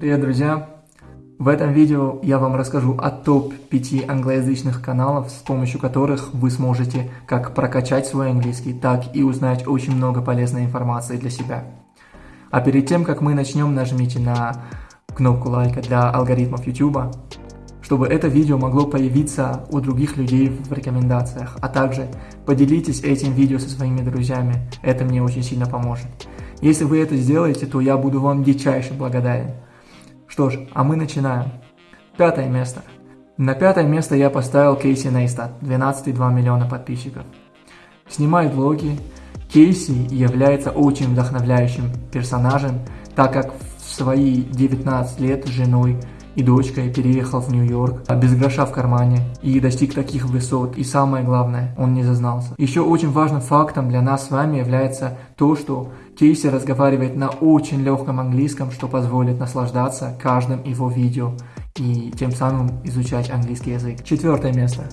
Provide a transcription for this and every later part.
Привет, друзья! В этом видео я вам расскажу о топ-5 англоязычных каналов, с помощью которых вы сможете как прокачать свой английский, так и узнать очень много полезной информации для себя. А перед тем, как мы начнем, нажмите на кнопку лайка для алгоритмов YouTube, чтобы это видео могло появиться у других людей в рекомендациях, а также поделитесь этим видео со своими друзьями, это мне очень сильно поможет. Если вы это сделаете, то я буду вам дичайше благодарен. Что ж, а мы начинаем. Пятое место. На пятое место я поставил Кейси Нейстат, 12,2 миллиона подписчиков. Снимает влоги. Кейси является очень вдохновляющим персонажем, так как в свои 19 лет женой и дочкой переехал в Нью-Йорк а без гроша в кармане и достиг таких высот. И самое главное, он не зазнался. Еще очень важным фактом для нас с вами является то, что Кейси разговаривает на очень легком английском, что позволит наслаждаться каждым его видео и тем самым изучать английский язык. Четвертое место.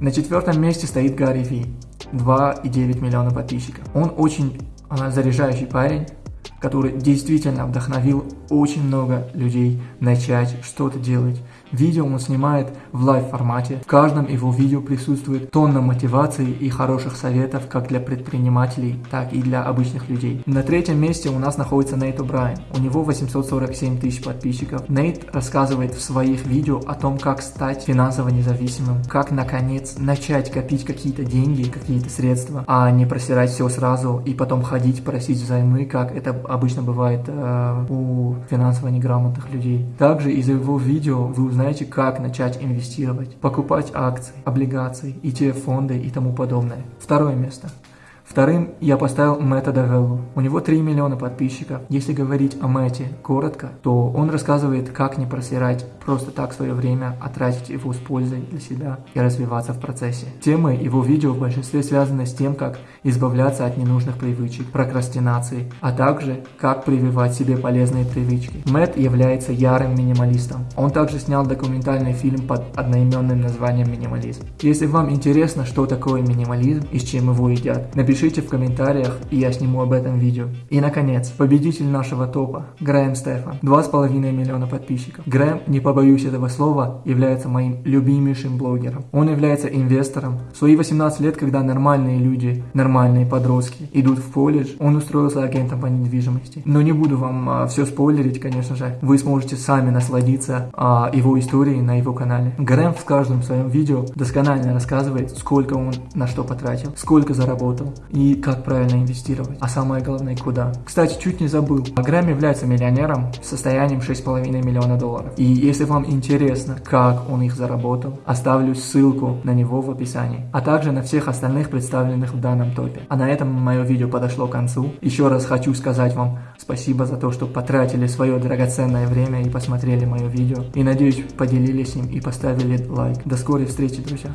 На четвертом месте стоит Гарри Ви, 2,9 миллиона подписчиков. Он очень а, заряжающий парень, который действительно вдохновил очень много людей начать что-то делать. Видео он снимает в live формате. В каждом его видео присутствует тонна мотивации и хороших советов как для предпринимателей, так и для обычных людей. На третьем месте у нас находится Нейт О'Брайен. У него 847 тысяч подписчиков. Нейт рассказывает в своих видео о том, как стать финансово независимым, как наконец начать копить какие-то деньги, какие-то средства, а не просирать все сразу и потом ходить просить взаймы, как это обычно бывает э, у финансово неграмотных людей. Также из его видео вы узнаете, как начать инвестировать, покупать акции, облигации, ETF-фонды и тому подобное. Второе место. Вторым я поставил Мэтта Давеллу. У него 3 миллиона подписчиков. Если говорить о Мэтте коротко, то он рассказывает, как не просирать просто так свое время, а тратить его с пользой для себя и развиваться в процессе. Темы его видео в большинстве связаны с тем, как избавляться от ненужных привычек, прокрастинации, а также как прививать себе полезные привычки. Мэтт является ярым минималистом. Он также снял документальный фильм под одноименным названием «Минимализм». Если вам интересно, что такое минимализм и с чем его едят, напишите Напишите в комментариях, и я сниму об этом видео. И наконец, победитель нашего топа, Грэм Стефан, 2,5 миллиона подписчиков. Грэм, не побоюсь этого слова, является моим любимейшим блогером. Он является инвестором. В свои 18 лет, когда нормальные люди, нормальные подростки идут в колледж, он устроился агентом по недвижимости. Но не буду вам а, все спойлерить, конечно же. Вы сможете сами насладиться а, его историей на его канале. Грэм в каждом своем видео досконально рассказывает, сколько он на что потратил, сколько заработал, и как правильно инвестировать, а самое главное куда. Кстати, чуть не забыл, Грэм является миллионером с состоянием 6,5 миллиона долларов. И если вам интересно, как он их заработал, оставлю ссылку на него в описании, а также на всех остальных представленных в данном топе. А на этом мое видео подошло к концу. Еще раз хочу сказать вам спасибо за то, что потратили свое драгоценное время и посмотрели мое видео. И надеюсь, поделились им и поставили лайк. До скорой встречи, друзья.